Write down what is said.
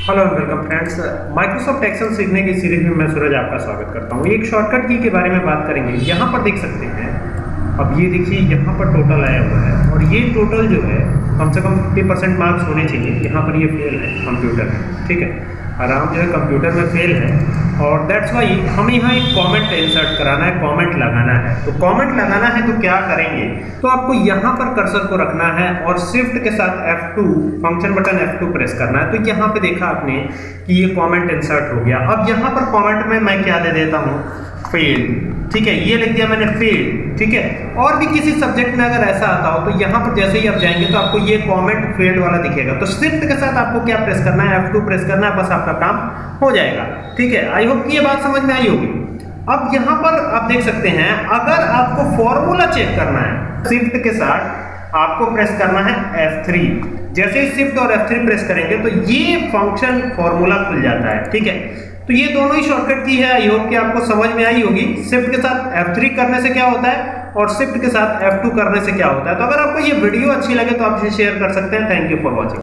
Hello and welcome friends Microsoft Excel सीखने की series में मैं सूरज आपका स्वागत करता हूँ। एक शॉर्टकट की के बारे में बात करेंगे। यहाँ पर देख सकते हैं। अब ये देखिए, यहाँ पर टोटल आया हुआ है। और ये टोटल जो है, कम से कम 50 परसेंट मार्क्स होने चाहिए। यहाँ पर ये फेल है कंप्यूटर में। ठीक है? आराम जो है कंप्यूटर में फेल है। और दैट्स वाई हमें यहाँ एक कॉमेंट इंसर्ट कराना है कॉमेंट लगाना है। तो कॉमेंट लगाना है तो क्या करेंगे? तो आपको यहाँ पर कर्सर को रखना है और स्विफ्ट के साथ F2 function button F2 press करना है। तो यहाँ पे देखा आपने कि ये कॉमेंट इंसर्ट हो गया। अब यहाँ पर कॉमेंट में मैं क्या दे देता हूँ? फेल ठीक है? ये लिख दिया मैंने फेल ठीक है? और भी किसी सब्जेक्ट में अगर ऐसा आता हो तो यहाँ पर जैसे ही आप जाएँगे तो आपको ये कमेंट फेल्ड वाला दिखेगा। तो शिफ्ट के साथ आपको क्या प्रेस करना है? F2 प्रेस करना है, बस आपका काम हो जाएगा, ठीक है? आई होप कि ये बात समझ में आई होगी। अब यहाँ पर आप देख सकते हैं, अगर आपको फॉर्मूला चेक करना है शिफ्ट के साथ आपको प्रेस करना है F3 जैसे ही शिफ्ट और F3 प्रेस करेंगे तो ये फ़ंक्शन फॉर्मूला खुल जाता है, ठीक है? तो ये दोनों ही शॉर्टकट की है आई होप कि आपको समझ में आई होगी। शिफ्ट के साथ F3 करने से क्या होता है और शिफ्ट के साथ F2 करने से क्या होता है? तो अगर आपको ये वीडियो अच्छी लगे तो आप इसे शेयर कर सकते हैं। Thank you for watching